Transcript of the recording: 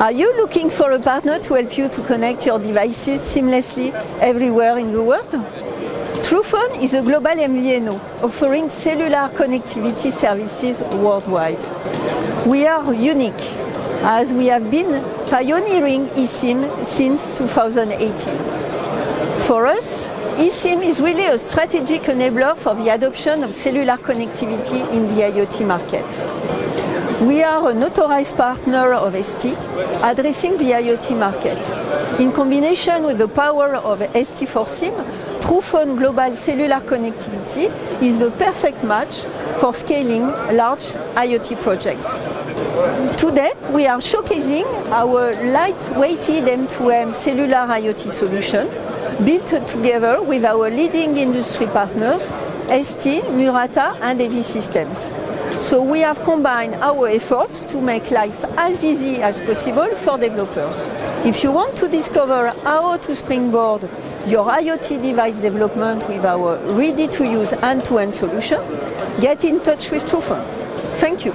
Are you looking for a partner to help you to connect your devices seamlessly everywhere in the world? Truphone is a global MVNO offering cellular connectivity services worldwide. We are unique as we have been pioneering eSIM since 2018. For us, eSIM is really a strategic enabler for the adoption of cellular connectivity in the IoT market. We are an authorized partner of ST addressing the IoT market. In combination with the power of ST4SIM, Truphone Global Cellular Connectivity is the perfect match for scaling large IoT projects. Today, we are showcasing our light-weighted M2M cellular IoT solution built together with our leading industry partners, ST, Murata and AV Systems. So we have combined our efforts to make life as easy as possible for developers. If you want to discover how to springboard your IoT device development with our ready-to-use end-to-end solution, get in touch with Truphone. Thank you.